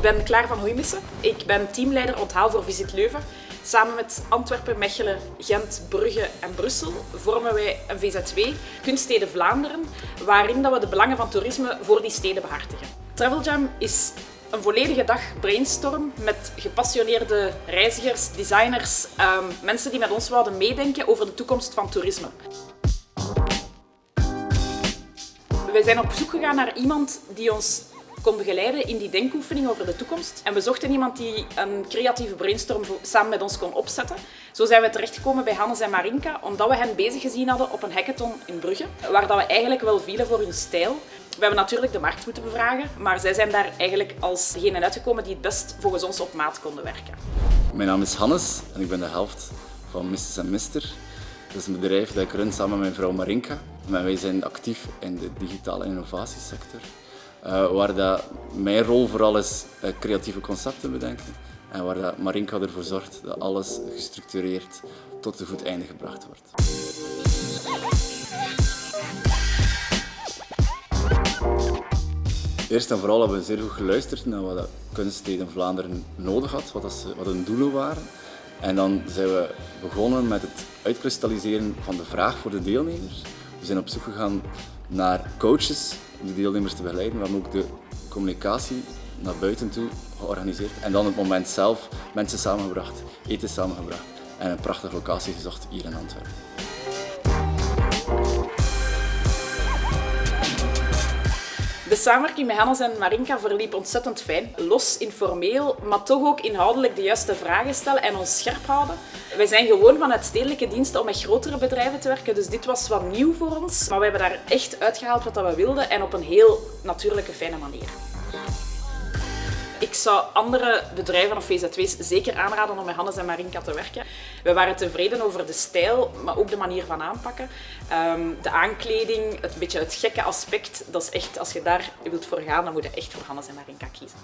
Ik ben Klaar van Hoeimissen. Ik ben teamleider onthaal voor Visit Leuven. Samen met Antwerpen, Mechelen, Gent, Brugge en Brussel vormen wij een VZW, Kunststeden Vlaanderen, waarin dat we de belangen van toerisme voor die steden behartigen. Travel Jam is een volledige dag brainstorm met gepassioneerde reizigers, designers, um, mensen die met ons wilden meedenken over de toekomst van toerisme. Wij zijn op zoek gegaan naar iemand die ons kon begeleiden in die denkoefening over de toekomst. En we zochten iemand die een creatieve brainstorm samen met ons kon opzetten. Zo zijn we terechtgekomen bij Hannes en Marinka, omdat we hen bezig gezien hadden op een hackathon in Brugge, waar dat we eigenlijk wel vielen voor hun stijl. We hebben natuurlijk de markt moeten bevragen, maar zij zijn daar eigenlijk als degene uitgekomen die het best volgens ons op maat konden werken. Mijn naam is Hannes en ik ben de helft van Mrs. Mister. Dat is een bedrijf dat ik run samen met mijn vrouw Marinka. En wij zijn actief in de digitale innovatiesector. Uh, waar dat mijn rol vooral is uh, creatieve concepten bedenken en waar dat Marinka ervoor zorgt dat alles gestructureerd tot een goed einde gebracht wordt. Eerst en vooral hebben we zeer goed geluisterd naar wat Kunststeden Vlaanderen nodig had, wat, wat hun doelen waren. En dan zijn we begonnen met het uitkristalliseren van de vraag voor de deelnemers. We zijn op zoek gegaan naar coaches om de deelnemers te begeleiden. We hebben ook de communicatie naar buiten toe georganiseerd. En dan het moment zelf mensen samengebracht, eten samengebracht en een prachtige locatie gezocht hier in Antwerpen. De samenwerking met Hannes en Marinka verliep ontzettend fijn. Los, informeel, maar toch ook inhoudelijk de juiste vragen stellen en ons scherp houden. Wij zijn gewoon vanuit stedelijke diensten om met grotere bedrijven te werken, dus dit was wat nieuw voor ons. Maar we hebben daar echt uitgehaald wat we wilden en op een heel natuurlijke, fijne manier. Ik zou andere bedrijven of VZW's zeker aanraden om met Hannes en Marinka te werken. We waren tevreden over de stijl, maar ook de manier van aanpakken. Ehm, de aankleding, het beetje het gekke aspect, dat is echt, als je daar wilt voor gaan, dan moet je echt voor Hannes en Marinka kiezen.